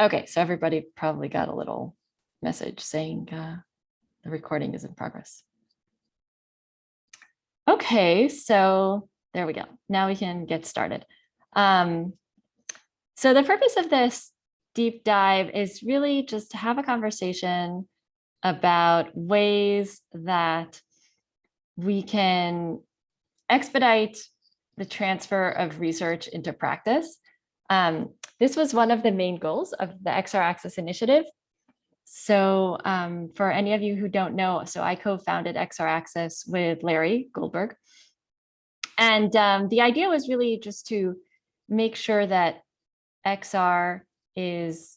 Okay, so everybody probably got a little message saying uh, the recording is in progress. Okay, so there we go. Now we can get started. Um, so the purpose of this deep dive is really just to have a conversation about ways that we can expedite the transfer of research into practice. Um, this was one of the main goals of the XR Access Initiative. So um, for any of you who don't know, so I co-founded XR Access with Larry Goldberg. And um, the idea was really just to make sure that XR is,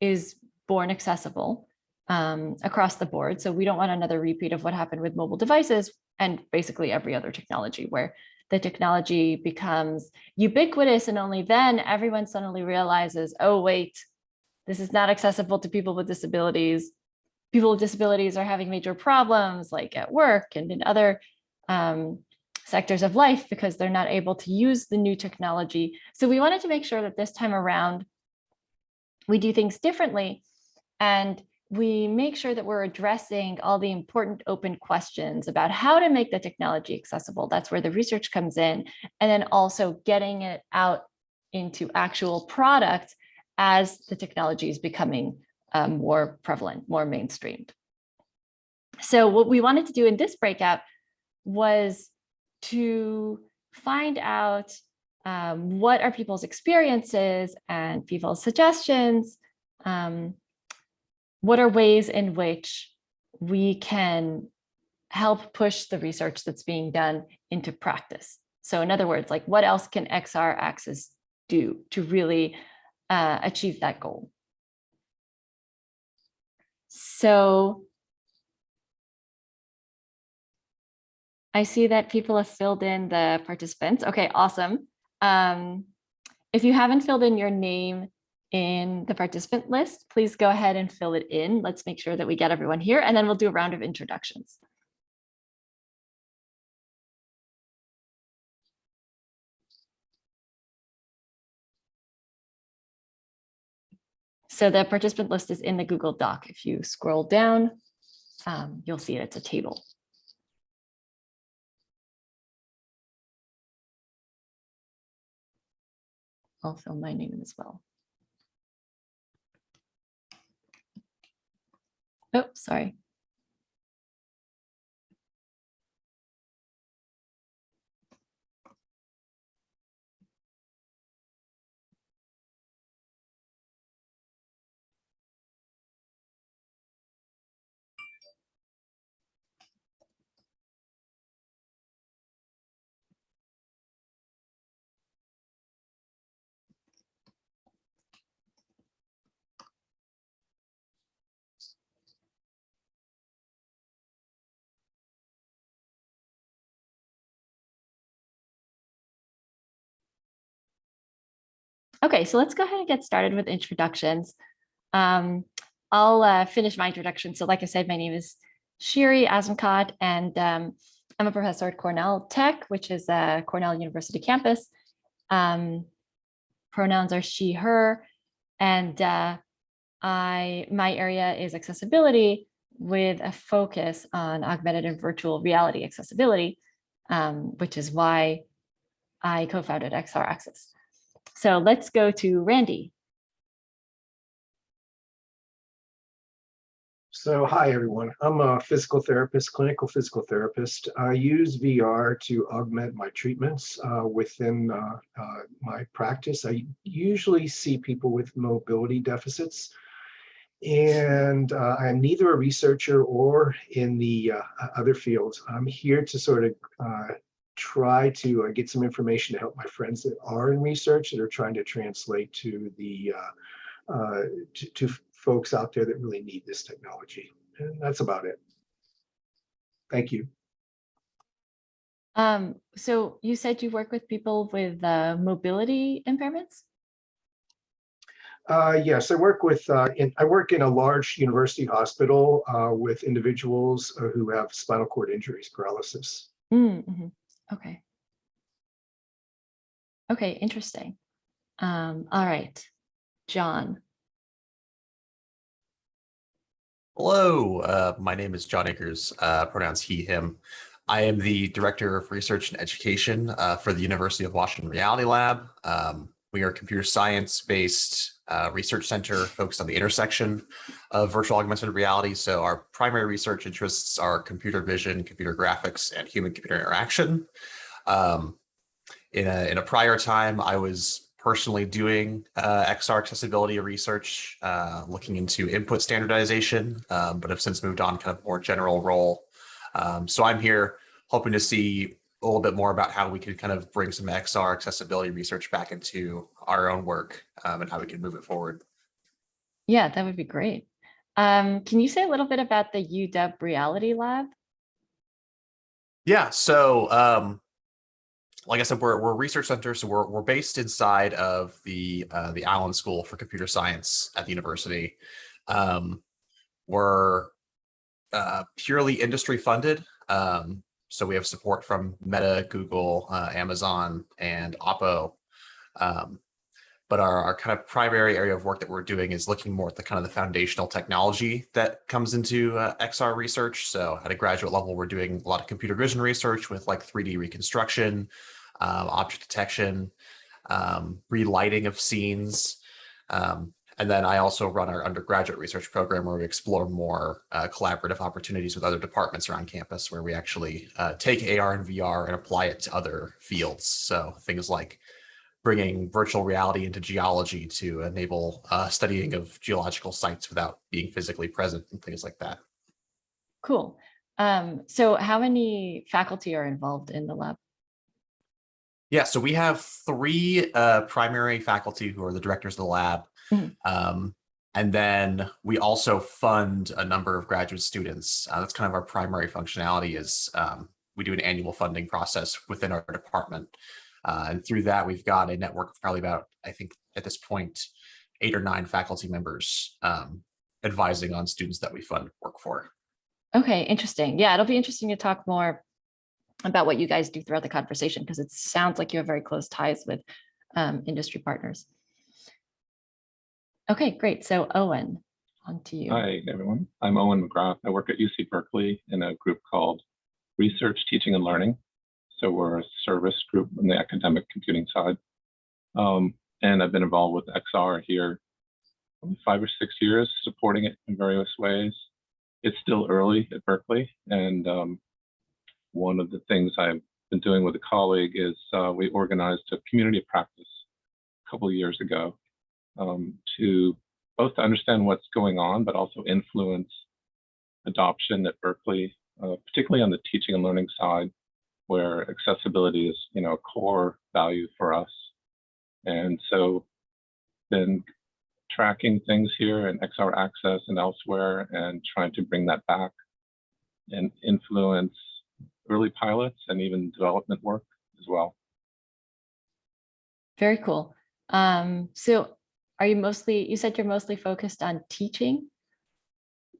is born accessible um, across the board. So we don't want another repeat of what happened with mobile devices and basically every other technology where the technology becomes ubiquitous and only then everyone suddenly realizes, oh, wait, this is not accessible to people with disabilities. People with disabilities are having major problems like at work and in other um, sectors of life because they're not able to use the new technology. So we wanted to make sure that this time around, we do things differently and we make sure that we're addressing all the important open questions about how to make the technology accessible. That's where the research comes in. And then also getting it out into actual products as the technology is becoming um, more prevalent, more mainstreamed. So what we wanted to do in this breakout was to find out um, what are people's experiences and people's suggestions. Um, what are ways in which we can help push the research that's being done into practice? So in other words, like what else can XR Access do to really uh, achieve that goal? So I see that people have filled in the participants. Okay, awesome. Um, if you haven't filled in your name in the participant list, please go ahead and fill it in. Let's make sure that we get everyone here and then we'll do a round of introductions. So the participant list is in the Google Doc. If you scroll down, um, you'll see it, it's a table. I'll fill my name as well. Oh, sorry. Okay, so let's go ahead and get started with introductions. Um, I'll uh, finish my introduction. So like I said, my name is Shiri Azenkot, and um, I'm a professor at Cornell Tech, which is a Cornell University campus. Um, pronouns are she, her, and uh, I my area is accessibility with a focus on augmented and virtual reality accessibility, um, which is why I co-founded XR Access. So let's go to Randy. So hi, everyone. I'm a physical therapist, clinical physical therapist. I use VR to augment my treatments uh, within uh, uh, my practice. I usually see people with mobility deficits. And uh, I'm neither a researcher or in the uh, other fields. I'm here to sort of uh, try to uh, get some information to help my friends that are in research that are trying to translate to the uh, uh, to, to, folks out there that really need this technology. And that's about it. Thank you. Um, so you said you work with people with uh, mobility impairments? Uh, yes, I work with, uh, in, I work in a large university hospital uh, with individuals uh, who have spinal cord injuries, paralysis. Mm -hmm. Okay. Okay, interesting. Um, all right, John. Hello, uh, my name is John Akers, uh, pronouns he, him. I am the Director of Research and Education uh, for the University of Washington Reality Lab. Um, we are a computer science-based uh, research center focused on the intersection of virtual augmented reality. So our primary research interests are computer vision, computer graphics, and human-computer interaction. Um, in, a, in a prior time, I was personally doing uh, XR accessibility research, uh, looking into input standardization, um, but have since moved on kind of more general role. Um, so I'm here hoping to see a little bit more about how we could kind of bring some XR accessibility research back into our own work um, and how we can move it forward. Yeah, that would be great. Um, can you say a little bit about the UW Reality Lab? Yeah, so um, like I said, we're, we're a research center, so we're, we're based inside of the uh, the Allen School for Computer Science at the university. Um, we're uh, purely industry funded. Um, so we have support from Meta, Google, uh, Amazon, and Oppo. Um, but our, our kind of primary area of work that we're doing is looking more at the kind of the foundational technology that comes into uh, XR research. So at a graduate level, we're doing a lot of computer vision research with like 3D reconstruction, um, object detection, um, relighting of scenes. Um, and then I also run our undergraduate research program where we explore more uh, collaborative opportunities with other departments around campus where we actually uh, take AR and VR and apply it to other fields. So things like bringing virtual reality into geology to enable uh, studying of geological sites without being physically present and things like that. Cool. Um, so how many faculty are involved in the lab? Yeah, so we have three uh, primary faculty who are the directors of the lab. Mhm. Um, and then we also fund a number of graduate students. Uh, that's kind of our primary functionality is um, we do an annual funding process within our department. Uh, and through that, we've got a network of probably about, I think at this point, eight or nine faculty members um, advising on students that we fund work for. Okay, interesting. Yeah, it'll be interesting to talk more about what you guys do throughout the conversation because it sounds like you have very close ties with um, industry partners. Okay, great. So Owen, on to you. Hi, everyone. I'm Owen McGrath. I work at UC Berkeley in a group called Research, Teaching, and Learning. So we're a service group on the academic computing side. Um, and I've been involved with XR here five or six years, supporting it in various ways. It's still early at Berkeley. And um, one of the things I've been doing with a colleague is uh, we organized a community of practice a couple of years ago um, to both understand what's going on, but also influence adoption at Berkeley, uh, particularly on the teaching and learning side, where accessibility is, you know, a core value for us. And so been tracking things here in XR Access and elsewhere and trying to bring that back and influence early pilots and even development work as well. Very cool. Um, so are you mostly, you said you're mostly focused on teaching?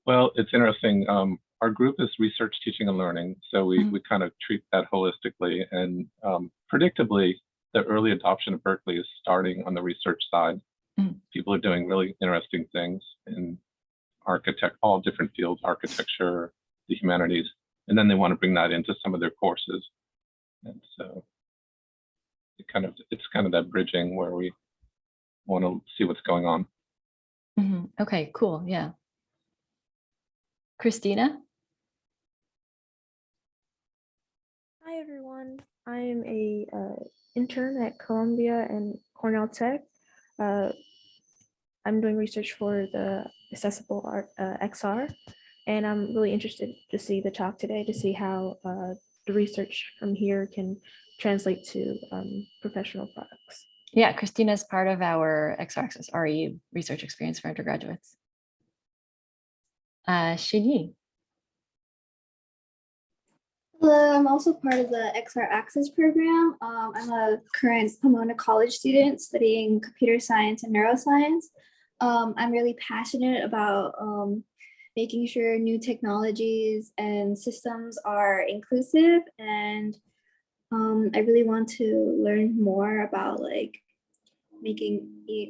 Well, it's interesting. Um, our group is research, teaching, and learning. So we, Mhm. we kind of treat that holistically. And um, predictably, the early adoption of Berkeley is starting on the research side. Mhm. People are doing really interesting things in architect, all different fields, architecture, the humanities, and then they want to bring that into some of their courses. And so it kind of, it's kind of that bridging where we want to see what's going on. Mhm. Okay, cool. Yeah. Christina? Hi everyone. I'm a uh, intern at Columbia and Cornell Tech. Uh, I'm doing research for the accessible art uh, XR, and I'm really interested to see the talk today to see how uh, the research from here can translate to um, professional products. Yeah, Christina is part of our XR Access RE research experience for undergraduates. Uh, Shinyi. Hello, I'm also part of the XR Access program. Um, I'm a current Pomona College student studying computer science and neuroscience. Um, I'm really passionate about um, making sure new technologies and systems are inclusive and um, I really want to learn more about like making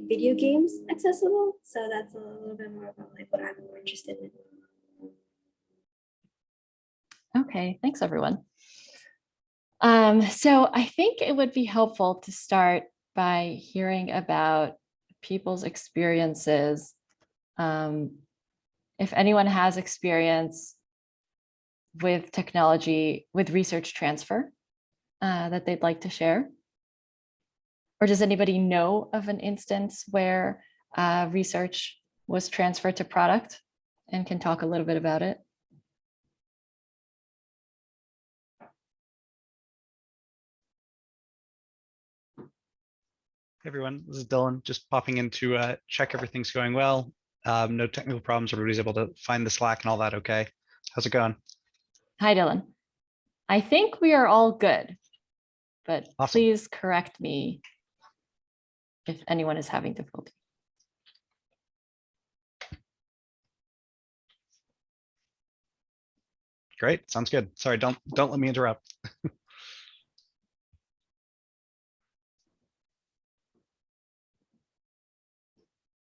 video games accessible. So that's a little bit more about like what I'm more interested in. Okay, thanks, everyone. Um, so I think it would be helpful to start by hearing about people's experiences. Um, if anyone has experience with technology, with research transfer uh, that they'd like to share. Or does anybody know of an instance where uh, research was transferred to product and can talk a little bit about it? Hey everyone, this is Dylan, just popping in to uh, check everything's going well. Um, no technical problems, everybody's able to find the Slack and all that, okay? How's it going? Hi, Dylan. I think we are all good, but Awesome. please correct me if anyone is having difficulty. Great, sounds good. Sorry, don't, don't let me interrupt.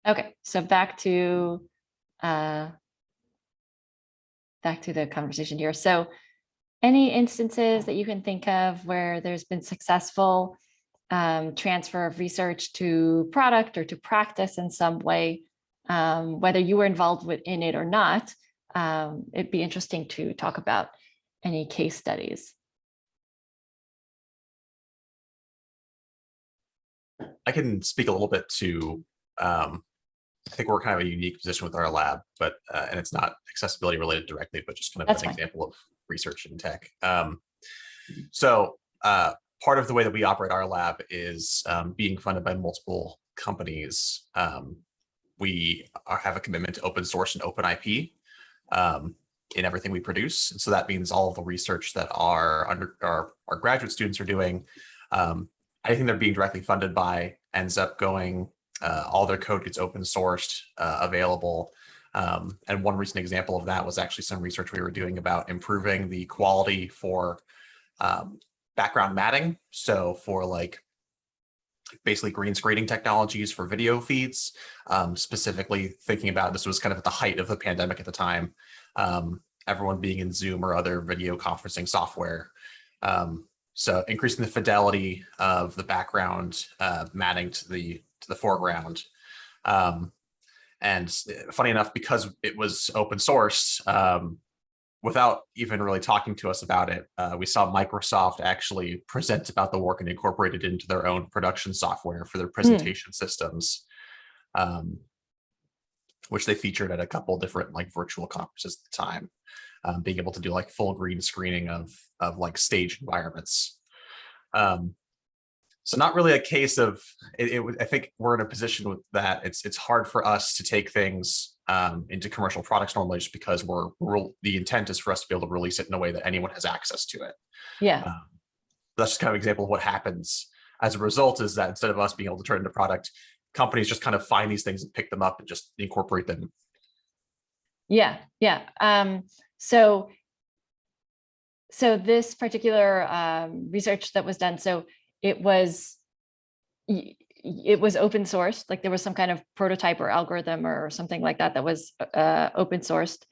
Okay, so back to uh, back to the conversation here. So any instances that you can think of where there's been successful um, transfer of research to product or to practice in some way, um, whether you were involved with in it or not, um, it'd be interesting to talk about any case studies. I can speak a little bit to, um, I think we're kind of a unique position with our lab, but, uh, and it's not accessibility related directly, but just kind of That's an fine. example of research in tech. Um, so, uh, part of the way that we operate our lab is, um, being funded by multiple companies. Um, we are, have a commitment to open source and open IP, um, in everything we produce. And so that means all of the research that our under, our, our graduate students are doing, um, anything they're being directly funded by ends up going, uh, all their code gets open sourced, uh, available. Um, and one recent example of that was actually some research we were doing about improving the quality for um, background matting. So for like basically green screening technologies for video feeds, um, specifically thinking about this was kind of at the height of the pandemic at the time, um, everyone being in Zoom or other video conferencing software. Um, so increasing the fidelity of the background uh, matting to the to the foreground. Um, and funny enough, because it was open source, um, without even really talking to us about it, uh, we saw Microsoft actually present about the work and incorporate it into their own production software for their presentation systems, um, which they featured at a couple different like virtual conferences at the time, um, being able to do like full green screening of of like stage environments. Um, so not really a case of it, it. I think we're in a position with that. It's it's hard for us to take things um, into commercial products normally, just because we're, we're the intent is for us to be able to release it in a way that anyone has access to it. Yeah, Um, that's just kind of an example of what happens as a result is that instead of us being able to turn into product, companies just kind of find these things and pick them up and just incorporate them. yeah, yeah. Um, so so this particular um, research that was done, so it was it was open sourced, like there was some kind of prototype or algorithm or something like that that was uh, open sourced.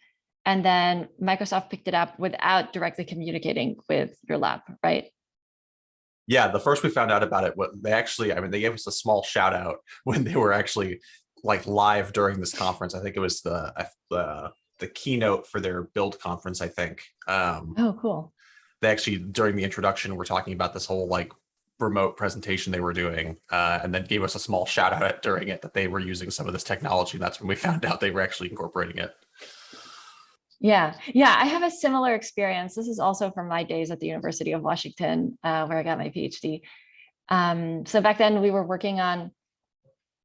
And then Microsoft picked it up without directly communicating with your lab, right? Yeah, the first we found out about it, what they actually, I mean, they gave us a small shout out when they were actually like live during this conference. I think it was the uh, the the keynote for their build conference. I think um, Oh, cool. they actually during the introduction were talking about this whole like remote presentation they were doing, uh, and then gave us a small shout out during it that they were using some of this technology. And That's when we found out they were actually incorporating it. Yeah, yeah, I have a similar experience. This is also from my days at the University of Washington, uh, where I got my PhD. Um, so back then we were working on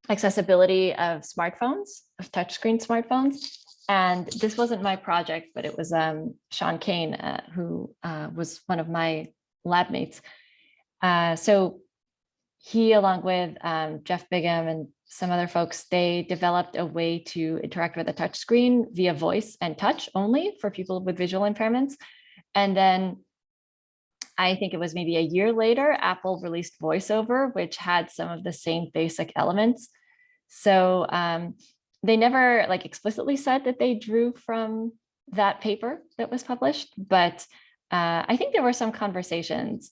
accessibility of smartphones, of touchscreen smartphones. And this wasn't my project, but it was um, Shaun Kane, uh, who uh, was one of my lab mates. Uh, so he, along with um, Jeff Bigham and some other folks, they developed a way to interact with a touch screen via voice and touch only for people with visual impairments. And then I think it was maybe a year later, Apple released VoiceOver, which had some of the same basic elements. So um, they never like explicitly said that they drew from that paper that was published, but uh, I think there were some conversations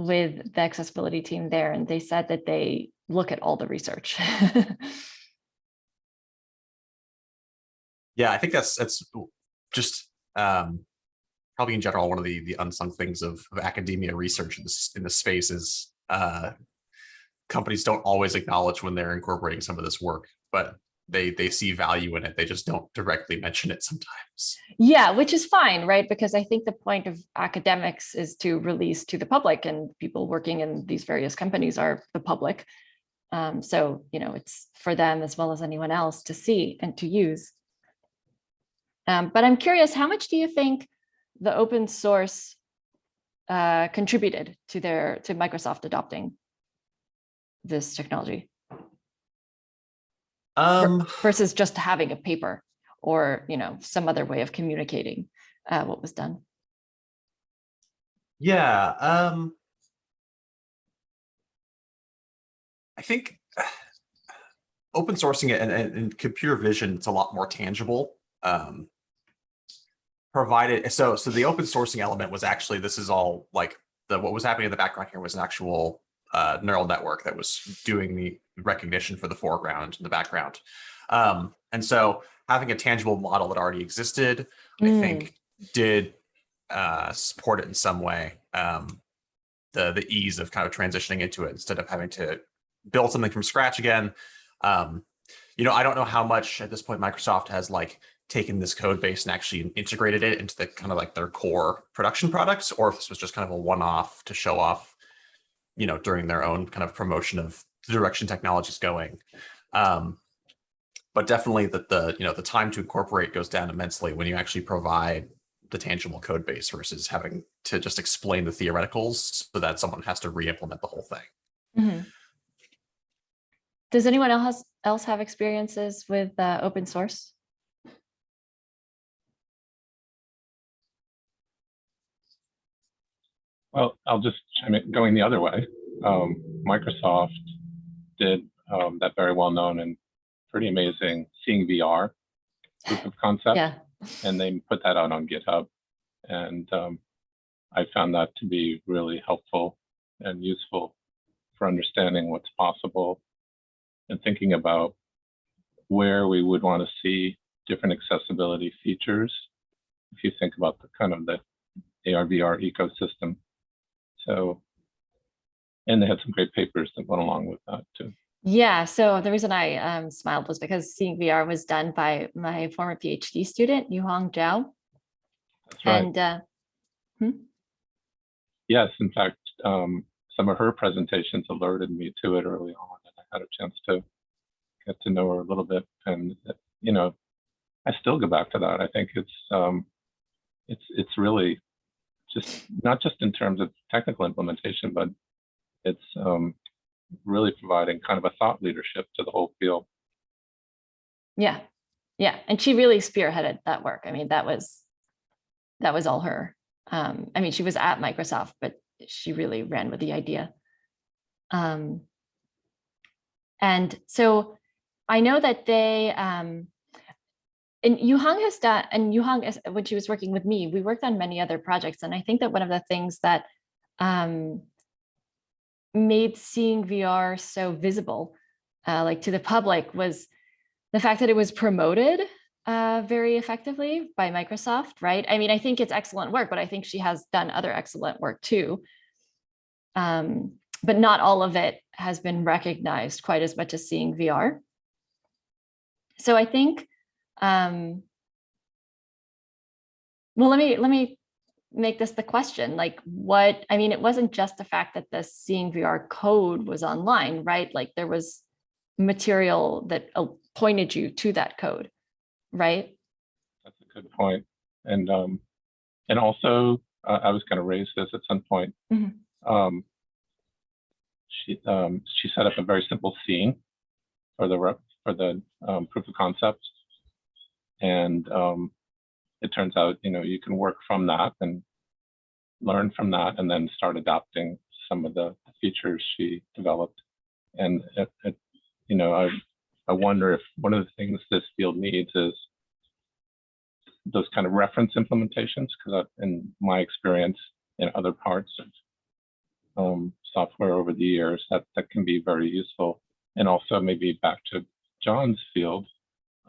with the accessibility team there, and they said that they look at all the research. Yeah, I think that's that's just um, probably in general one of the the unsung things of, of academia research in this in this space is uh, companies don't always acknowledge when they're incorporating some of this work, but they they see value in it. They just don't directly mention it sometimes. Yeah, which is fine, right? Because I think the point of academics is to release to the public and people working in these various companies are the public. Um, so, you know, it's for them as well as anyone else to see and to use. Um, but I'm curious, how much do you think the open source uh, contributed to their to Microsoft adopting this technology Um, versus just having a paper or you know some other way of communicating uh, what was done? Yeah. Um, I think open sourcing it and, and, and computer vision, it's a lot more tangible. Um, provided, so, so the open sourcing element was actually, this is all like the, what was happening in the background here was an actual uh, neural network that was doing the recognition for the foreground and the background. Um, and so having a tangible model that already existed, I Mm. think did uh, support it in some way. Um, the the ease of kind of transitioning into it instead of having to build something from scratch again. Um, you know, I don't know how much at this point Microsoft has like taken this code base and actually integrated it into the kind of like their core production products, or if this was just kind of a one-off to show off, you know, during their own kind of promotion of the direction technology is going. Um, but definitely that the you know the time to incorporate goes down immensely when you actually provide the tangible code base versus having to just explain the theoreticals so that someone has to re-implement the whole thing. Mhm. Does anyone else else have experiences with uh, open source? Well, I'll just chime in, going the other way. Um, Microsoft did um, that very well known and pretty amazing seeing VR proof of concept, Yeah. and they put that out on GitHub. And um, I found that to be really helpful and useful for understanding what's possible and thinking about where we would want to see different accessibility features. If you think about the kind of the AR VR ecosystem. So, and they had some great papers that went along with that too. Yeah, so the reason I um, smiled was because seeing VR was done by my former PhD student, Yuhang Zhao. That's right. And uh, yes, in fact, um, some of her presentations alerted me to it early on, and I had a chance to get to know her a little bit. And uh, you know, I still go back to that. I think it's um, it's it's really just not just in terms of technical implementation, but it's um, really providing kind of a thought leadership to the whole field. yeah, yeah, and she really spearheaded that work. I mean, that was that was all her. Um, I mean, she was at Microsoft, but she really ran with the idea. Um, and so I know that they um, and Yuhang has done, and Yuhang, when she was working with me, we worked on many other projects. And I think that one of the things that um, made seeing VR so visible, uh, like to the public, was the fact that it was promoted uh, very effectively by Microsoft, right? I mean, I think it's excellent work, but I think she has done other excellent work too. Um, but not all of it has been recognized quite as much as seeing VR. So I think um, well, let me let me make this the question. Like, what I mean, it wasn't just the fact that the seeing VR code was online, right? Like, there was material that uh, pointed you to that code, right? That's a good. And um, and also, uh, I was going to raise this at some point. Mhm. Um, she um, she set up a very simple scene for the rep, for the um, proof of concept, and um, it turns out you know you can work from that and learn from that, and then start adopting some of the features she developed. And it, it, you know, I I wonder if one of the things this field needs is those kind of reference implementations because in my experience in other parts of um, software over the years, that that can be very useful. And also maybe back to John's field,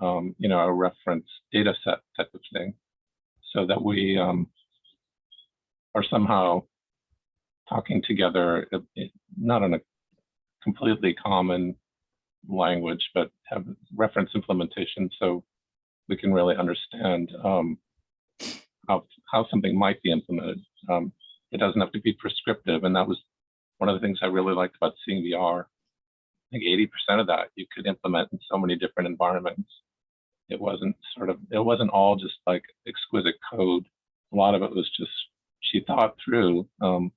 um, you know, a reference data set type of thing, so that we um, are somehow talking together, not in a completely common language, but have reference implementation so we can really understand um, how, how something might be implemented. Um, it doesn't have to be prescriptive. And that was one of the things I really liked about seeing VR. I think 80% of that you could implement in so many different environments. It wasn't sort of, it wasn't all just like exquisite code. A lot of it was just, she thought through um,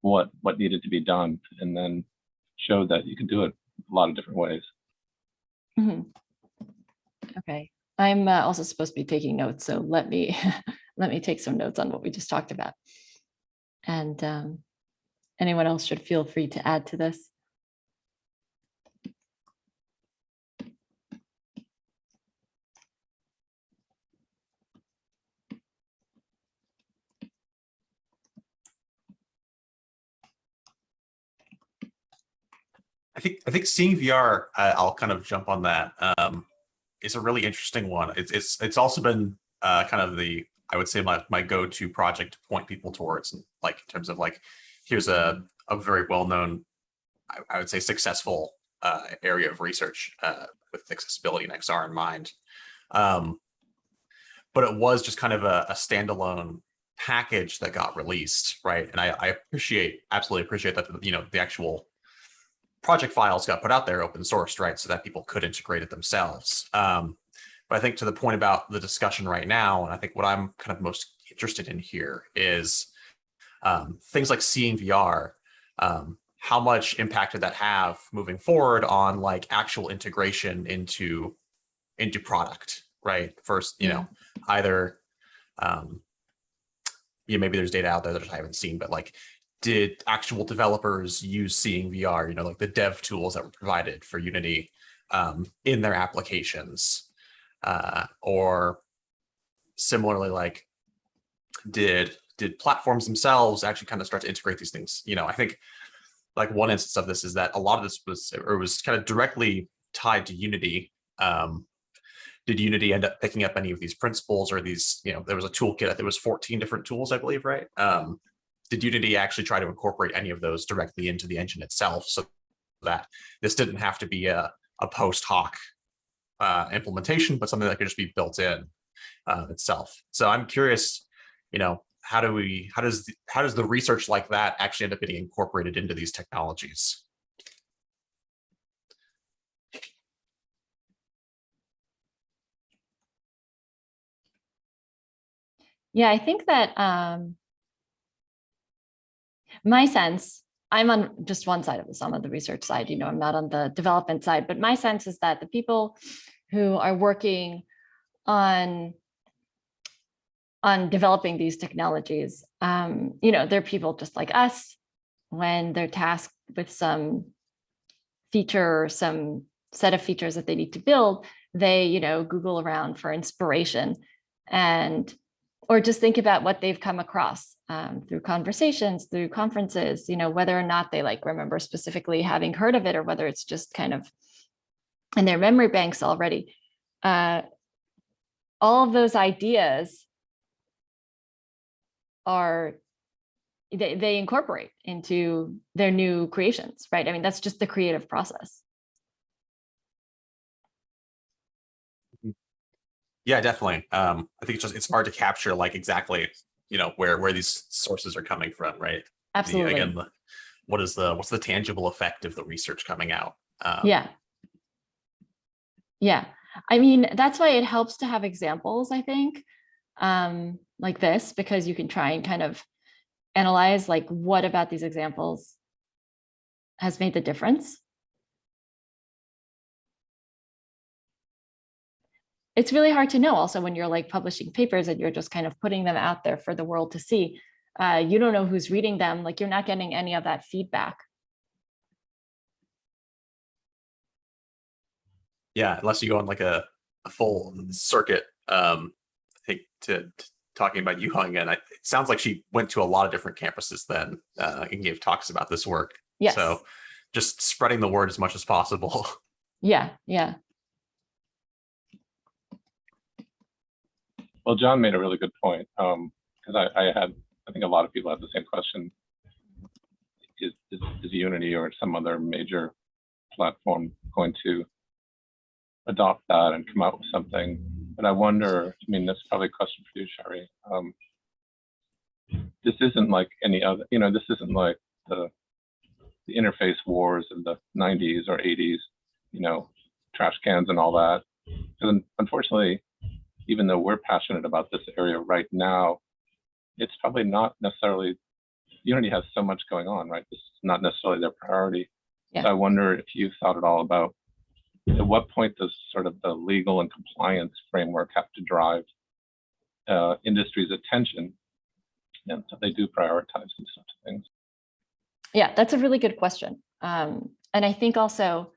what, what needed to be done and then showed that you could do it a lot of different ways. Mhm. Okay, I'm uh, also supposed to be taking notes, so let me, let me take some notes on what we just talked about. And um, anyone else should feel free to add to this. I think I think seeing VR, uh, I'll kind of jump on that. Um, is a really interesting one. It's it's it's also been uh, kind of the I would say my my go to project to point people towards, and like in terms of like here's a a very well known, I, I would say successful uh, area of research uh, with accessibility and XR in mind. Um, but it was just kind of a, a standalone package that got released, right? And I, I appreciate absolutely appreciate that you know the actual project files got put out there open sourced, right? So that people could integrate it themselves. Um, but I think to the point about the discussion right now, and I think what I'm kind of most interested in here is um, things like seeing VR. Um, how much impact did that have moving forward on like actual integration into into product, right? First, you know, either um, yeah, maybe there's data out there that I haven't seen, but like did actual developers use seeing VR, you know, like the dev tools that were provided for Unity um, in their applications? Uh, or similarly, like did did platforms themselves actually kind of start to integrate these things? You know, I think like one instance of this is that a lot of this was or was kind of directly tied to Unity. Um, did Unity end up picking up any of these principles or these, you know, there was a toolkit, there was 14 different tools, I believe, right? Um, did Unity actually try to incorporate any of those directly into the engine itself so that this didn't have to be a, a post hoc uh, implementation, but something that could just be built in uh, itself. So I'm curious, you know, how do we, how does, the, how does the research like that actually end up getting incorporated into these technologies? Yeah, I think that um, my sense, I'm on just one side of this, I'm on the research side, you know, I'm not on the development side, but my sense is that the people who are working on on developing these technologies, um, you know, they're people just like us. When they're tasked with some feature or some set of features that they need to build, they, you know, Google around for inspiration. And or just think about what they've come across um, through conversations, through conferences, you know, whether or not they like remember specifically having heard of it or whether it's just kind of in their memory banks already. Uh, all of those ideas are, they, they incorporate into their new creations, right? I mean, that's just the creative process. Yeah, definitely. Um, I think it's just it's hard to capture like exactly, you know, where where these sources are coming from, right? The- Absolutely. again, the, what is the what's the tangible effect of the research coming out? Um, Yeah. Yeah, I mean, that's why it helps to have examples, I think, um, like this, because you can try and kind of analyze like what about these examples has made the difference. It's really hard to know also when you're like publishing papers and you're just kind of putting them out there for the world to see. Uh, you don't know who's reading them, like you're not getting any of that feedback. yeah, unless you go on like a, a full circuit um, think to, to talking about Yuhang again, I, it sounds like she went to a lot of different campuses then uh, and gave talks about this work. Yes. So just spreading the word as much as possible. Yeah, yeah. Well, John made a really good point, um, because I, I had, I think a lot of people had the same question. Is, is, is Unity or some other major platform going to adopt that and come out with something? But I wonder, I mean, that's probably a question for you, Shiri. Um, this isn't like any other, you know, this isn't like the, the interface wars of the 90s or 80s, you know, trash cans and all that. Because unfortunately, even though we're passionate about this area right now, it's probably not necessarily, Unity has so much going on, right? This is not necessarily their priority. Yeah. So I wonder if you've thought at all about at what point does sort of the legal and compliance framework have to drive uh, industry's attention? And so they do prioritize these sorts of things. Yeah, that's a really good question. Um, and I think also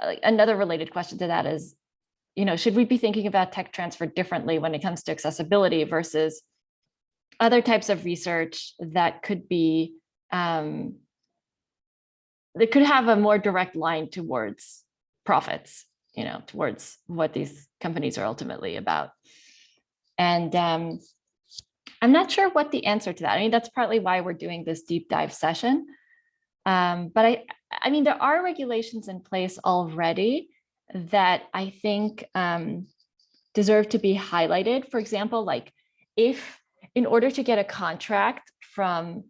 uh, another related question to that is, you know, should we be thinking about tech transfer differently when it comes to accessibility versus other types of research that could be um, that could have a more direct line towards profits, you know, towards what these companies are ultimately about. And um, I'm not sure what the answer to that. I mean, that's partly why we're doing this deep dive session. Um, but I, I mean, there are regulations in place already that I think um, deserve to be highlighted. For example, like if in order to get a contract from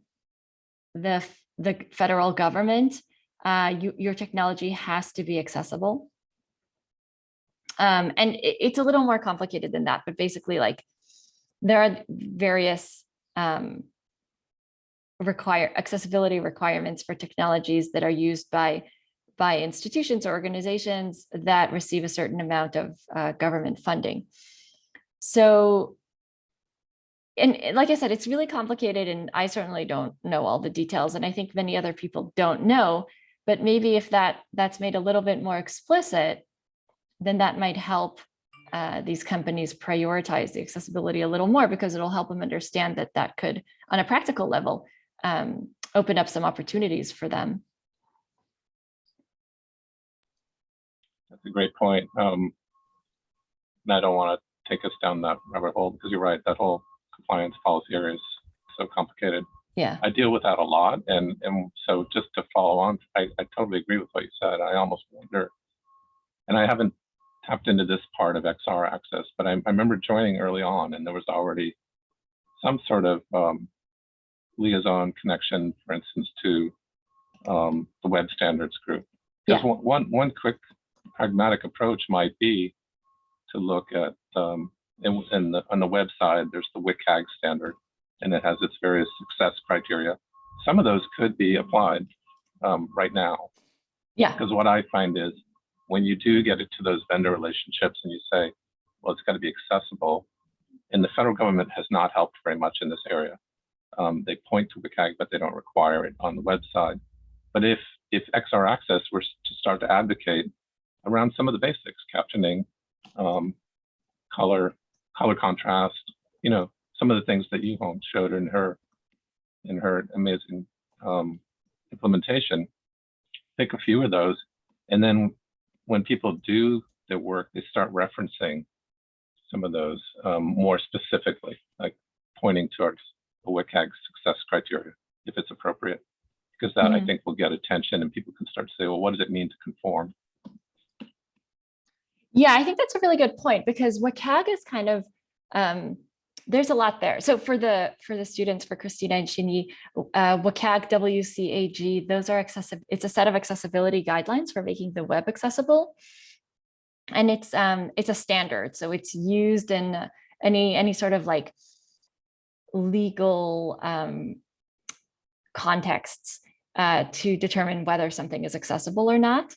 the, the federal government, uh, you, your technology has to be accessible. Um, and it, it's a little more complicated than that, but basically like there are various um, require accessibility requirements for technologies that are used by by institutions or organizations that receive a certain amount of uh, government funding. So, and like I said, it's really complicated and I certainly don't know all the details and I think many other people don't know, but maybe if that that's made a little bit more explicit, then that might help uh, these companies prioritize the accessibility a little more because it'll help them understand that that could, on a practical level, um, open up some opportunities for them. That's a great point. Um, and I don't want to take us down that rabbit hole because you're right. That whole compliance policy area is so complicated. Yeah, I deal with that a lot, and and so just to follow on, I, I totally agree with what you said. I almost wonder, and I haven't tapped into this part of XR access, but I, I remember joining early on, and there was already some sort of um, liaison connection, for instance, to um, the web standards group. Just Yeah. one, one one quick pragmatic approach might be to look at um, in, in the on the web side, there's the WCAG standard, and it has its various success criteria. Some of those could be applied um, right now, yeah, because what I find is when you do get into those vendor relationships and you say, well, it's got to be accessible, and the federal government has not helped very much in this area. Um, they point to WCAG, but they don't require it on the website. But if if XR Access were to start to advocate around some of the basics, captioning, um, color, color contrast, you know, some of the things that Yuhang showed in her in her amazing um, implementation. Pick a few of those, and then when people do their work, they start referencing some of those um, more specifically, like pointing towards the WCAG success criteria, if it's appropriate, because that I Mhm. think will get attention and people can start to say, well, what does it mean to conform? Yeah, I think that's a really good point because WCAG is kind of, um, there's a lot there. So for the for the students, for Christina and Shinyi, uh, WCAG, WCAG, those are accessible. It's a set of accessibility guidelines for making the web accessible. And it's um, it's a standard. So it's used in any any sort of like legal um, contexts uh, to determine whether something is accessible or not.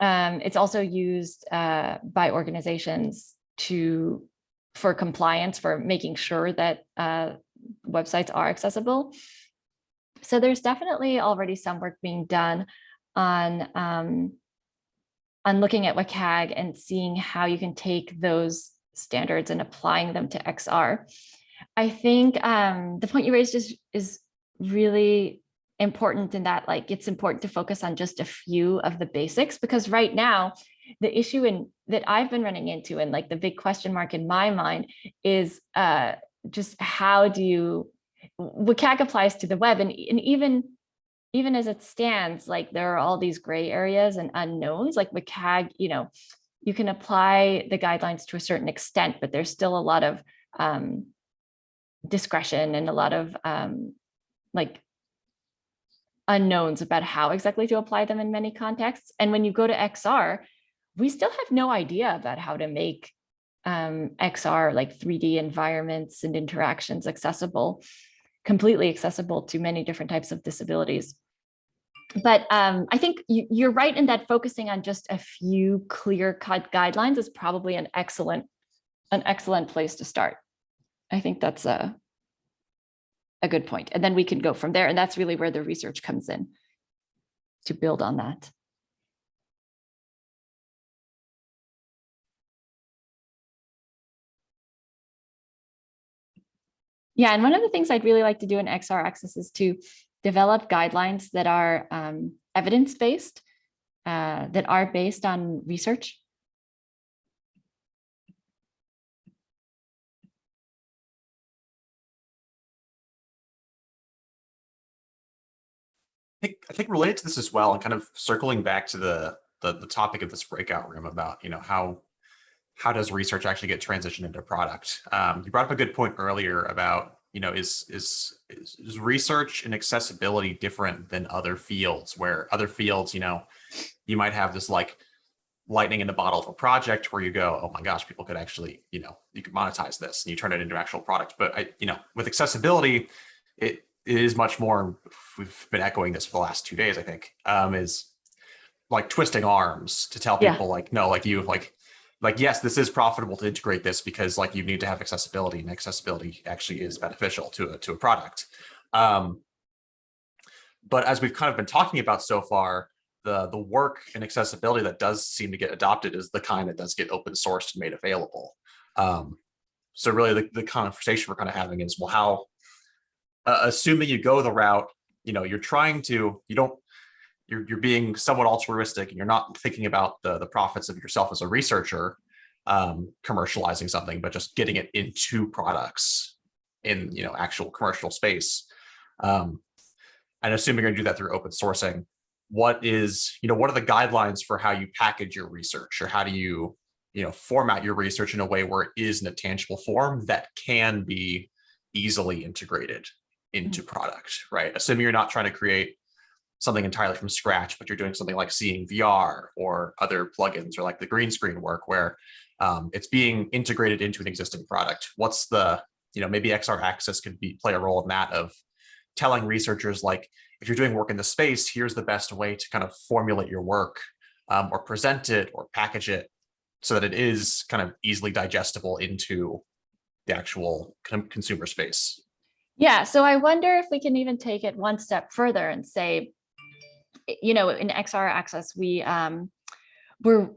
Um, it's also used uh, by organizations to for compliance, for making sure that uh, websites are accessible. So there's definitely already some work being done on um, on looking at WCAG and seeing how you can take those standards and applying them to XR. I think um, the point you raised is, is really important in that like it's important to focus on just a few of the basics because right now the issue in that I've been running into and like the big question mark in my mind is uh, just how do you WCAG applies to the web and, and even even as it stands like there are all these gray areas and unknowns like WCAG you know you can apply the guidelines to a certain extent but there's still a lot of um, discretion and a lot of um, like unknowns about how exactly to apply them in many contexts. And when you go to XR, we still have no idea about how to make um, XR like 3D environments and interactions accessible, completely accessible to many different types of disabilities. But um, I think you, you're right in that focusing on just a few clear cut guidelines is probably an excellent, an excellent place to start. I think that's a, a good point. And then we can go from there. And that's really where the research comes in to build on that. Yeah, and one of the things I'd really like to do in XR Access is to develop guidelines that are um, evidence-based, uh, that are based on research. I think, related to this as well, and kind of circling back to the, the the topic of this breakout room about you know how how does research actually get transitioned into product? Um, you brought up a good point earlier about you know is, is is research and accessibility different than other fields where other fields you know you might have this like lightning in the bottle of a project where you go oh my gosh people could actually you know you could monetize this and you turn it into actual product but I you know with accessibility it it is much more, we've been echoing this for the last two days, I think, um, is like twisting arms to tell Yeah. people like, no, like you, like, like, yes, this is profitable to integrate this because like you need to have accessibility and accessibility actually is beneficial to a, to a product. Um, but as we've kind of been talking about so far, the, the work and accessibility that does seem to get adopted is the kind that does get open sourced and made available. Um, so really the, the conversation we're kind of having is, well, how, uh, assuming you go the route, you know, you're trying to, you don't, you're, you're being somewhat altruistic and you're not thinking about the, the profits of yourself as a researcher, um, commercializing something, but just getting it into products in, you know, actual commercial space. Um, and assuming you're gonna do that through open sourcing, what is, you know, what are the guidelines for how you package your research or how do you, you know, format your research in a way where it is in a tangible form that can be easily integrated into product, right? Assuming you're not trying to create something entirely from scratch, but you're doing something like SeeingVR or other plugins or like the green screen work where um, it's being integrated into an existing product. What's the, you know, maybe XR Access could be play a role in that of telling researchers like, if you're doing work in the space, here's the best way to kind of formulate your work um, or present it or package it so that it is kind of easily digestible into the actual consumer space. Yeah, so I wonder if we can even take it one step further and say, you know, in XR Access, we um, we're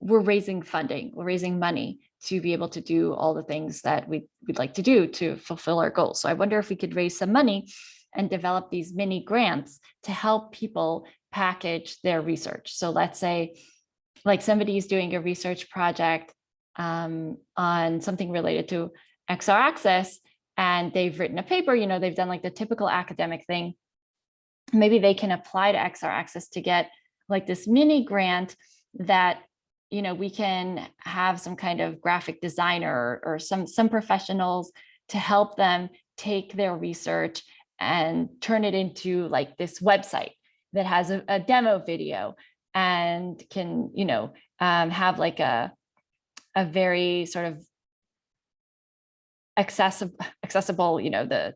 we're raising funding, we're raising money to be able to do all the things that we we'd like to do to fulfill our goals. So I wonder if we could raise some money and develop these mini grants to help people package their research. So let's say like somebody is doing a research project um, on something related to XR Access and they've written a paper, you know, they've done like the typical academic thing. Maybe they can apply to XR Access to get like this mini grant that, you know, we can have some kind of graphic designer or some, some professionals to help them take their research and turn it into like this website that has a, a demo video and can, you know, um, have like a, a very sort of accessible, accessible, you know, the,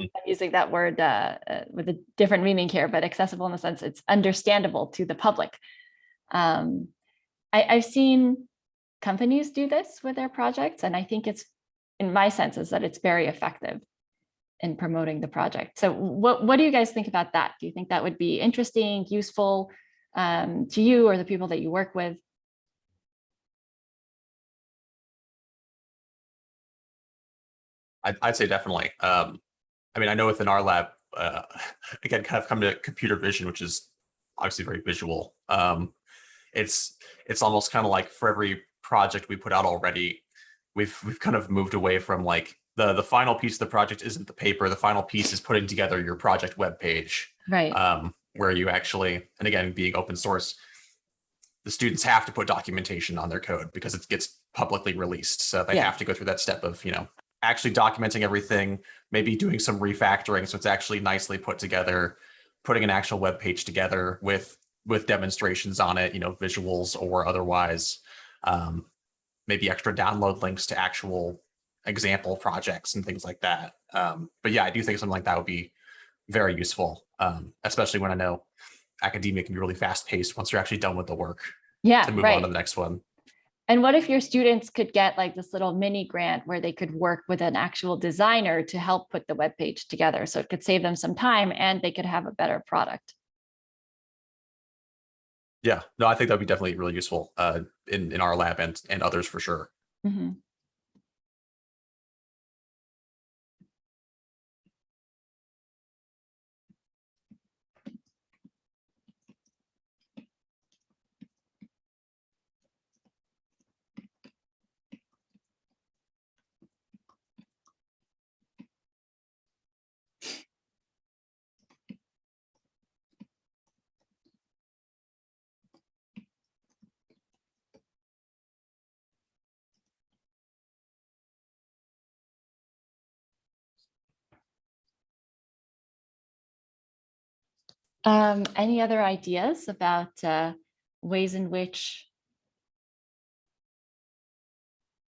I'm using that word uh, uh, with a different meaning here, but accessible in the sense it's understandable to the public. Um, I, I've seen companies do this with their projects, and I think it's, in my sense, is that it's very effective in promoting the project. So what, what do you guys think about that? Do you think that would be interesting, useful um, to you or the people that you work with? I'd, I'd say definitely. Um, I mean, I know within our lab, uh, again, kind of come to computer vision, which is obviously very visual. Um, it's it's almost kind of like for every project we put out already, we've we've kind of moved away from like the the final piece of the project isn't the paper. The final piece is putting together your project web page, Right. um, where you actually, and again, being open source, the students have to put documentation on their code because it gets publicly released. So they Yeah. have to go through that step of, you know, actually documenting everything, maybe doing some refactoring so it's actually nicely put together, putting an actual web page together with with demonstrations on it, you know, visuals or otherwise, um, maybe extra download links to actual example projects and things like that. Um, but yeah, I do think something like that would be very useful, um, especially when I know academia can be really fast paced once you're actually done with the work Yeah, to move right. on to the next one. And what if your students could get like this little mini grant where they could work with an actual designer to help put the web page together? So it could save them some time and they could have a better product. Yeah, no, I think that'd be definitely really useful uh, in in our lab and and others for sure. Mhm. Um, any other ideas about uh, ways in which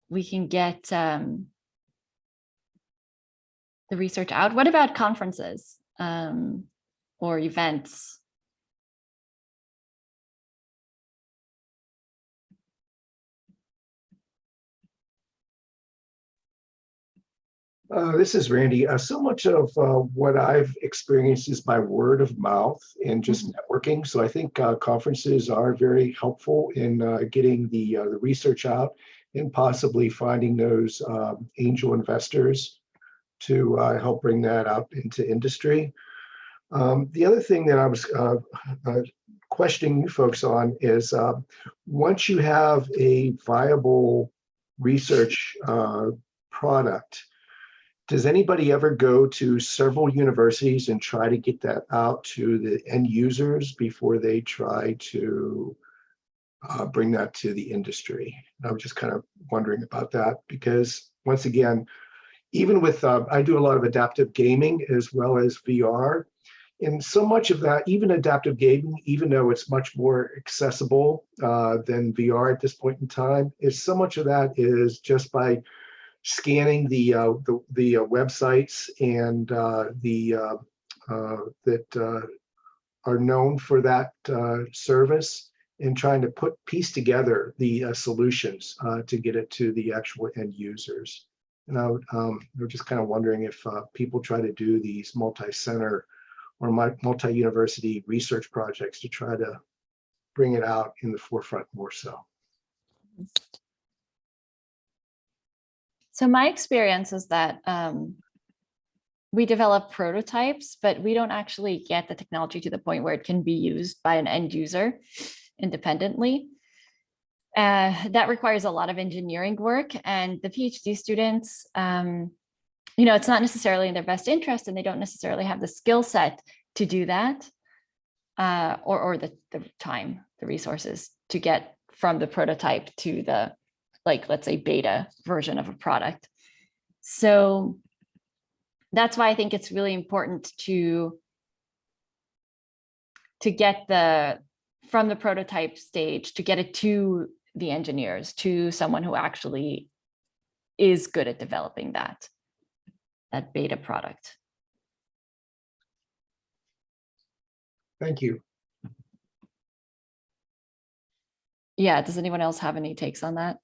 we can get um, the research out? What about conferences um, or events? Uh, this is Randy. Uh, so much of uh, what I've experienced is by word of mouth and just networking. So I think uh, conferences are very helpful in uh, getting the uh, the research out and possibly finding those um, angel investors to uh, help bring that out into industry. Um, the other thing that I was uh, uh, questioning you folks on is uh, once you have a viable research uh, product, does anybody ever go to several universities and try to get that out to the end users before they try to uh, bring that to the industry? I was just kind of wondering about that because once again, even with, uh, I do a lot of adaptive gaming as well as VR. And so much of that, even adaptive gaming, even though it's much more accessible uh, than VR at this point in time, is so much of that is just by scanning the uh, the, the uh, websites and uh, the uh, uh, that uh, are known for that service and trying to put piece together the solutions to get it to the actual end users. And I would, um, we're just kind of wondering if people try to do these multi-center or multi-university research projects to try to bring it out in the forefront more so. So my experience is that um, we develop prototypes, but we don't actually get the technology to the point where it can be used by an end user independently. Uh, that requires a lot of engineering work and the PhD students, um, you know, it's not necessarily in their best interest and they don't necessarily have the skill set to do that uh, or, or the, the time, the resources to get from the prototype to the like, let's say beta version of a product. So that's why I think it's really important to to get the from the prototype stage to get it to the engineers, to someone who actually is good at developing that, that beta product. Thank you. Yeah, does anyone else have any takes on that?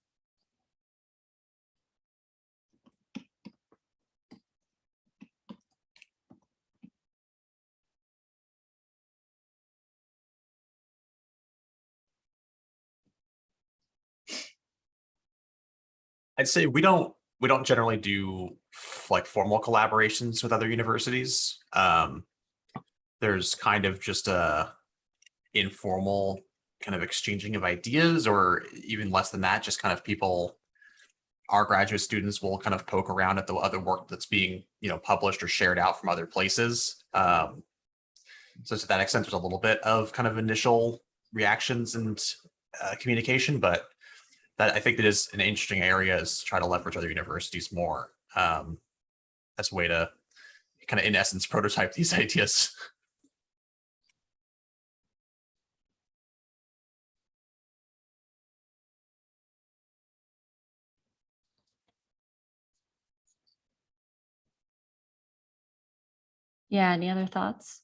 I'd say we don't we don't generally do like formal collaborations with other universities. Um, there's kind of just a informal kind of exchanging of ideas, or even less than that, just kind of people. Our graduate students will kind of poke around at the other work that's being, you know, published or shared out from other places. Um, so to that extent, there's a little bit of kind of initial reactions and uh, communication, but that I think that is an interesting area is to try to leverage other universities more um, as a way to kind of, in essence, prototype these ideas. Yeah, any other thoughts?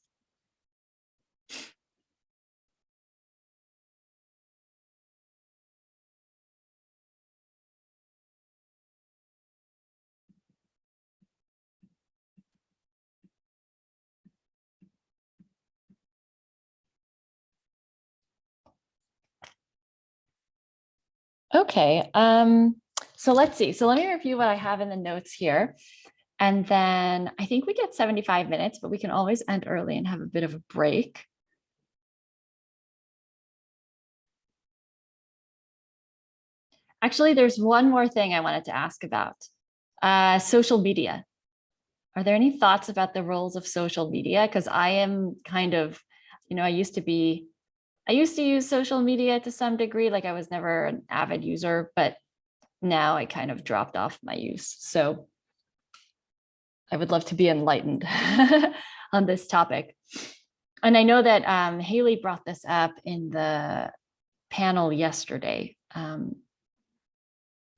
Okay, um, so let's see. So let me review what I have in the notes here. And then I think we get 75 minutes, but we can always end early and have a bit of a break. Actually, there's one more thing I wanted to ask about. Uh, social media. Are there any thoughts about the roles of social media? Because I am kind of, you know, I used to be, I used to use social media to some degree, like I was never an avid user, but now I kind of dropped off my use. So I would love to be enlightened on this topic. And I know that um, Haley brought this up in the panel yesterday, um,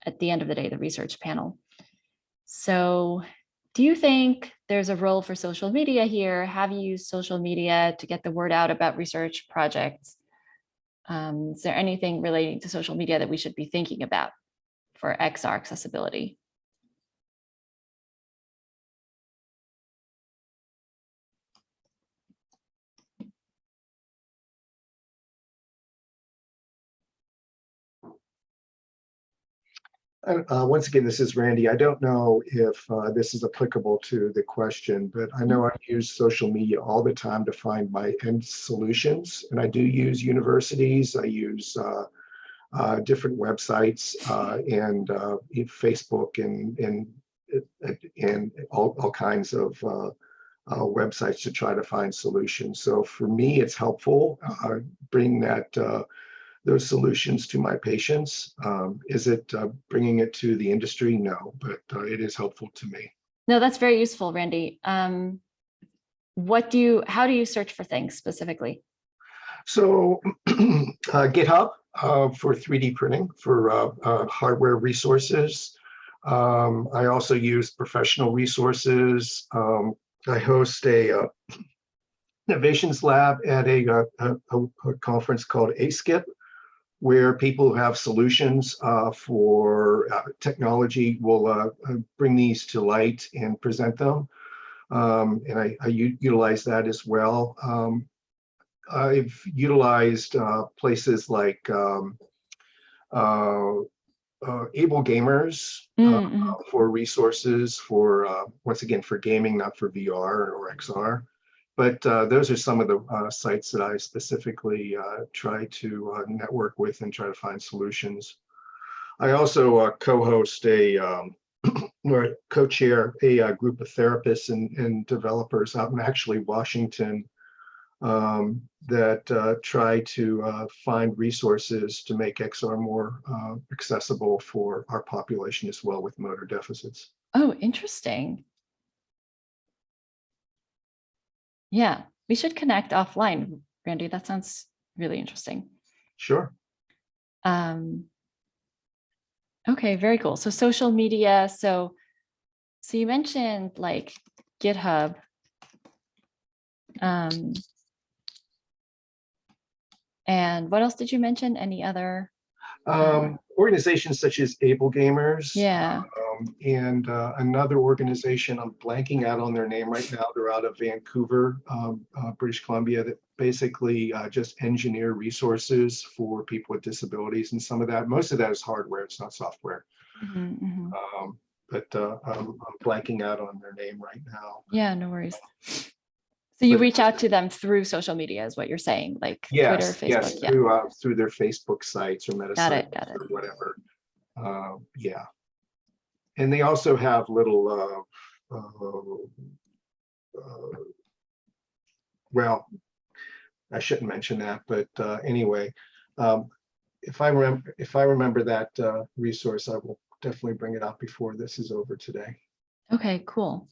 at the end of the day, the research panel. So do you think there's a role for social media here? Have you used social media to get the word out about research projects? Um, is there anything relating to social media that we should be thinking about for XR accessibility? Uh, once again, this is Randy. I don't know if uh, this is applicable to the question, but I know I use social media all the time to find my end solutions. And I do use universities. I use uh, uh, different websites uh, and uh, Facebook and and and all, all kinds of websites to try to find solutions. So for me, it's helpful bring that those solutions to my patients. Um, is it uh, bringing it to the industry? No, but uh, it is helpful to me. No, that's very useful, Randy. Um, what do you, how do you search for things specifically? So uh, GitHub uh, for 3D printing for uh, uh, hardware resources. Um, I also use professional resources. Um, I host a uh, innovations lab at a, a, a, a conference called ASKIP, where people who have solutions uh, for uh, technology will uh, uh, bring these to light and present them. Um, and I, I utilize that as well. Um, I've utilized uh, places like um, uh, uh, AbleGamers Mm, mhm. for resources for, uh, once again, for gaming, not for VR or XR. But uh, those are some of the uh, sites that I specifically uh, try to network with and try to find solutions. I also co-host a, um, or co-chair a uh, group of therapists and, and developers out in actually Washington um, that uh, try to uh, find resources to make XR more uh, accessible for our population as well with motor deficits. Oh, interesting. Yeah, we should connect offline, Randy. That sounds really interesting. Sure. Um, okay, very cool. So social media. So, so you mentioned like GitHub. Um, and what else did you mention? Any other? Um, organizations such as AbleGamers. Yeah. um, and uh, another organization, I'm blanking out on their name right now. They're out of Vancouver, um, uh, British Columbia, that basically uh, just engineer resources for people with disabilities. And some of that, most of that is hardware, it's not software. Mhm, mhm. Um, but uh, I'm I'm blanking out on their name right now. Yeah, no worries. So you But- reach out to them through social media is what you're saying, like Twitter, Yes, yes, Facebook, yeah. through, uh, through their Facebook sites or meta Got it, got it. or whatever. Uh, yeah. And they also have little, uh, uh, uh, well, I shouldn't mention that, but, uh, anyway, um, if I remember, if I remember that, uh, resource, I will definitely bring it up before this is over today. Okay, cool.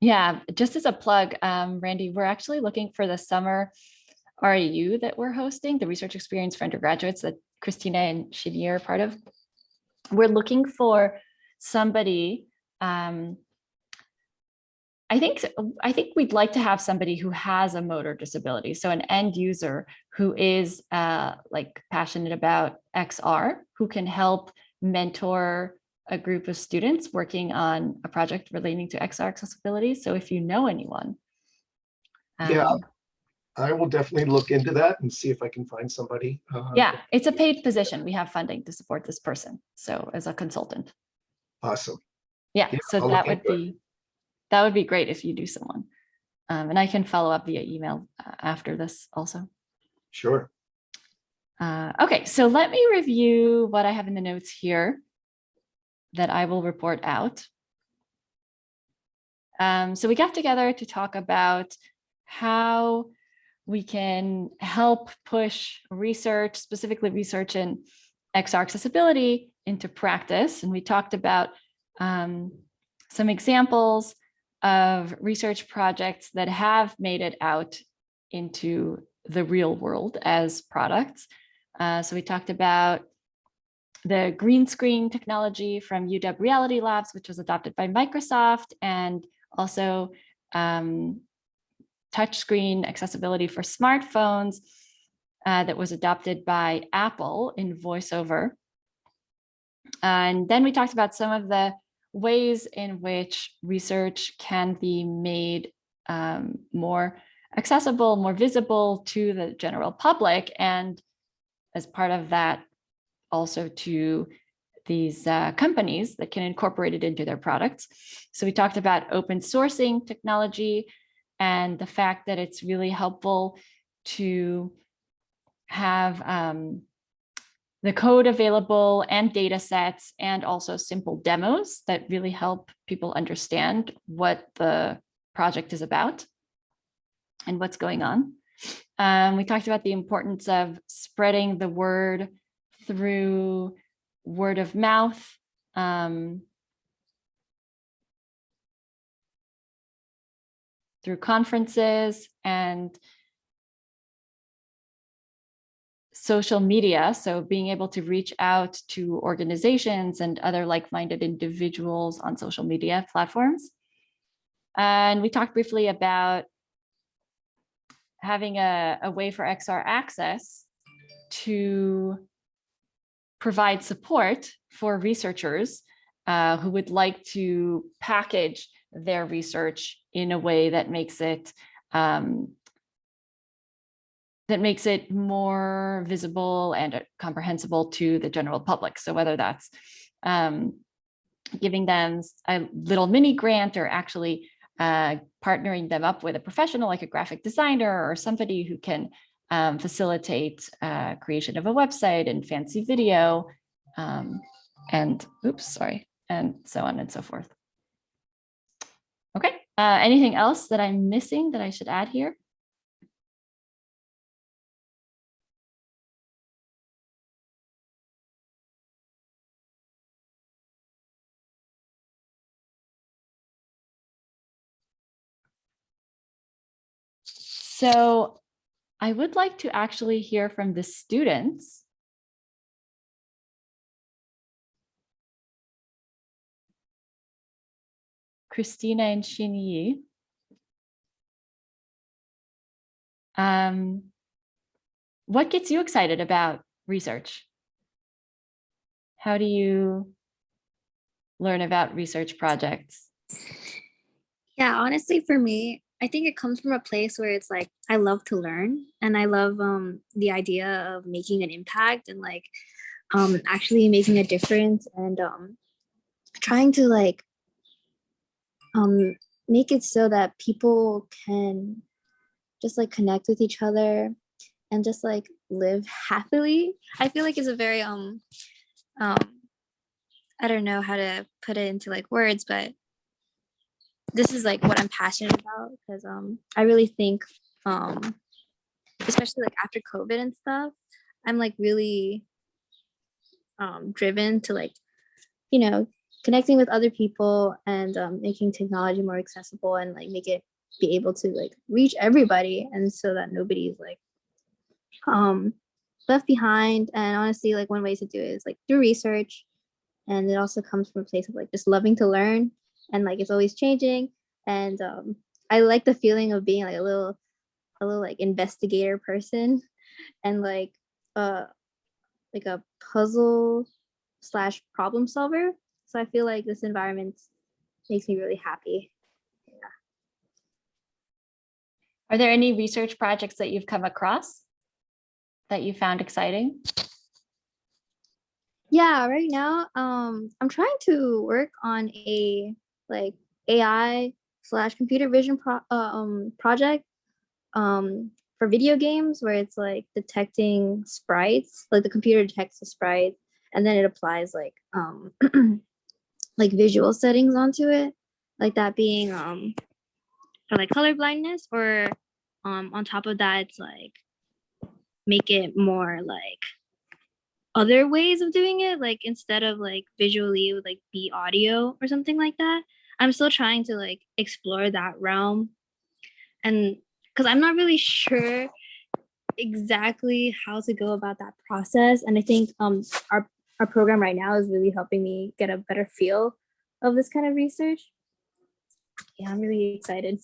Yeah, just as a plug, um, Randy, we're actually looking for the summer REU that we're hosting, the research experience for undergraduates that Christina and Shini are part of. We're looking for somebody, um, I think, I think we'd like to have somebody who has a motor disability. So an end user who is uh, like passionate about XR, who can help mentor a group of students working on a project relating to XR accessibility. So if you know anyone. Yeah, um, I will definitely look into that and see if I can find somebody. uh, Yeah, it's a paid position. We have funding to support this person. So as a consultant. Awesome. Yeah, Yeah, so I'll that would into it. be, that would be great if you do someone. Um, and I can follow up via email uh, after this also. Sure. Uh, okay, so let me review what I have in the notes here that I will report out. Um, so we got together to talk about how we can help push research, specifically research in XR accessibility into practice. And we talked about um, some examples of research projects that have made it out into the real world as products. Uh, so we talked about the green screen technology from UW Reality Labs, which was adopted by Microsoft, and also um, touchscreen accessibility for smartphones uh, that was adopted by Apple in VoiceOver. And then we talked about some of the ways in which research can be made um, more accessible, more visible to the general public. And as part of that, also to these uh, companies that can incorporate it into their products. So we talked about open sourcing technology and the fact that it's really helpful to have um, the code available and data sets and also simple demos that really help people understand what the project is about and what's going on. Um, we talked about the importance of spreading the word through word of mouth. Um, through conferences and social media. So being able to reach out to organizations and other like-minded individuals on social media platforms. And we talked briefly about having a, a way for XR access to provide support for researchers uh, who would like to package their research in a way that makes it um, that makes it more visible and uh, comprehensible to the general public. So whether that's um, giving them a little mini grant or actually uh, partnering them up with a professional like a graphic designer or somebody who can um, facilitate uh, creation of a website and fancy video um, and oops, sorry, and so on and so forth. Okay, uh, anything else that I'm missing that I should add here? So I would like to actually hear from the students. Christina and Shinyi. Um, what gets you excited about research? How do you learn about research projects? Yeah, honestly, for me, I think it comes from a place where it's like I love to learn and I love um the idea of making an impact and like um, actually making a difference and um, trying to like um, make it so that people can just like connect with each other and just like live happily. I feel like it's a very um um I don't know how to put it into like words, but this is like what I'm passionate about because um I really think um especially like after COVID and stuff, I'm like really um driven to like you know connecting with other people and um, making technology more accessible and like make it be able to like reach everybody and so that nobody's like um left behind. And honestly like one way to do it is like do research. And it also comes from a place of like just loving to learn and like it's always changing and um i like the feeling of being like a little a little like investigator person and like uh like a puzzle slash problem solver so i feel like this environment makes me really happy yeah. Are there any research projects that you've come across that you found exciting? Yeah, right now, um, I'm trying to work on a like AI slash computer vision pro uh, um project um for video games where it's like detecting sprites, like the computer detects the sprite and then it applies like um like visual settings onto it, like that being um for like color blindness or um on top of that it's like make it more like other ways of doing it like instead of like visually it would like be audio or something like that i'm still trying to like explore that realm. And because i'm not really sure exactly how to go about that process. And i think um our our program right now is really helping me get a better feel of this kind of research. Yeah i'm really excited.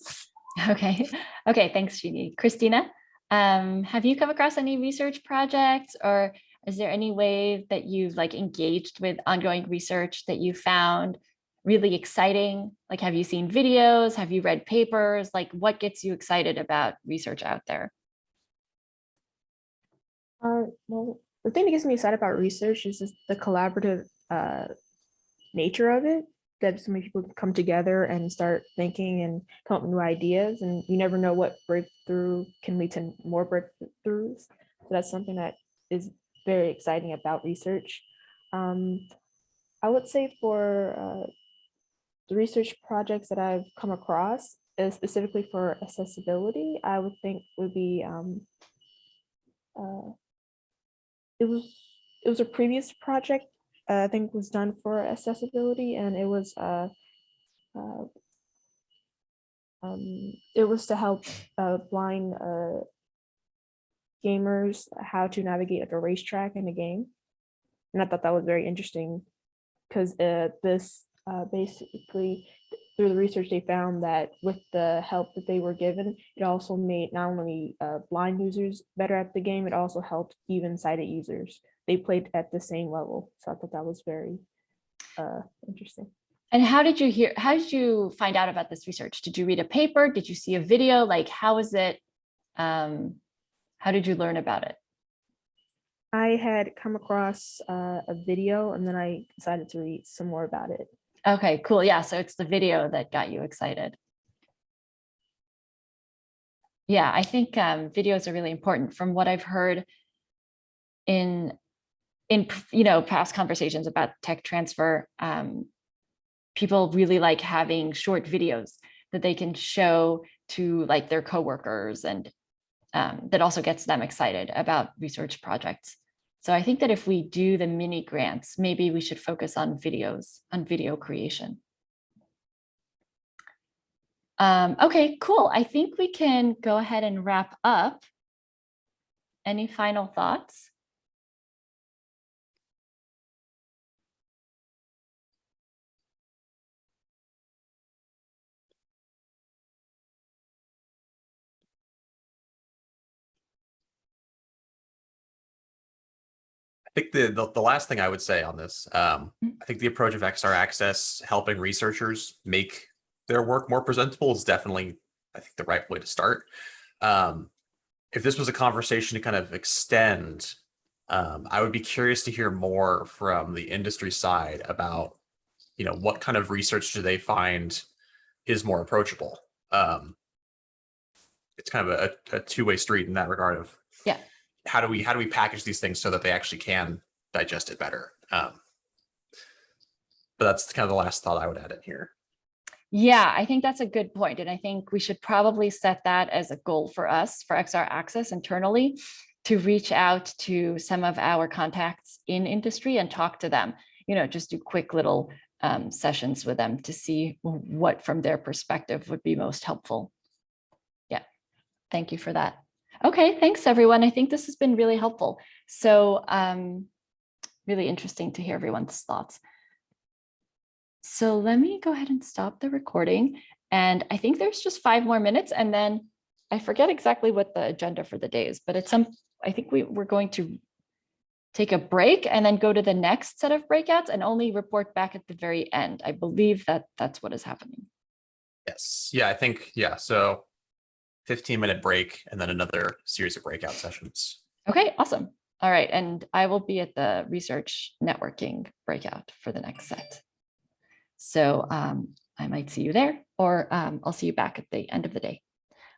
Okay, okay, thanks, Jeannie. Christina, um, have you come across any research projects or is there any way that you've like engaged with ongoing research that you found really exciting? Like, have you seen videos? Have you read papers? Like, what gets you excited about research out there? Uh, well, the thing that gets me excited about research is just the collaborative uh, nature of it. That so many people come together and start thinking and come up with new ideas, and you never know what breakthrough can lead to more breakthroughs. So that's something that is very exciting about research. Um, I would say for uh, the research projects that I've come across, uh, specifically for accessibility, I would think would be um, uh, it was it was a previous project uh, I think was done for accessibility and it was uh, uh um it was to help uh blind uh gamers how to navigate like a racetrack in a game. And I thought that was very interesting because this uh basically through the research they found that with the help that they were given it also made not only uh, blind users better at the game it also helped even sighted users they played at the same level. So I thought that was very uh, interesting. And how did you hear, how did you find out about this research? Did you read a paper? Did you see a video? Like, how is it, um, how did you learn about it? I had come across uh, a video and then I decided to read some more about it. Okay, cool. Yeah, so it's the video that got you excited. Yeah, I think um, videos are really important. From what I've heard in in you know past conversations about tech transfer, um, people really like having short videos that they can show to like their coworkers and um, that also gets them excited about research projects. So I think that if we do the mini grants, maybe we should focus on videos, on video creation. Um, okay, cool. I think we can go ahead and wrap up. Any final thoughts? Think the, the, the last thing I would say on this, um, Mm. I think the approach of XR Access helping researchers make their work more presentable is definitely, I think, the right way to start. Um, if this was a conversation to kind of extend Um, I would be curious to hear more from the industry side about, you know, what kind of research do they find is more approachable? Um, it's kind of a, a two-way street in that regard of. How do we how do we package these things so that they actually can digest it better? Um, but that's kind of the last thought I would add in here. Yeah, I think that's a good point, And I think we should probably set that as a goal for us, for XR Access internally, to reach out to some of our contacts in industry and talk to them, you know, just do quick little um, sessions with them to see what from their perspective would be most helpful. Yeah, thank you for that. Okay, thanks everyone. I think this has been really helpful. So um, really interesting to hear everyone's thoughts. So let me go ahead and stop the recording. And I think there's just five more minutes and then I forget exactly what the agenda for the day is, but it's some, I think we, we're going to take a break and then go to the next set of breakouts and only report back at the very end. I believe that that's what is happening. Yes. Yeah, I think, yeah. So 15 minute break and then another series of breakout sessions. Okay, awesome. All right. And I will be at the research networking breakout for the next set. So um, I might see you there or um, I'll see you back at the end of the day.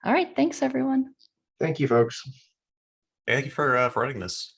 All right. Thanks, everyone. Thank you, folks. Thank you for, uh, for running this.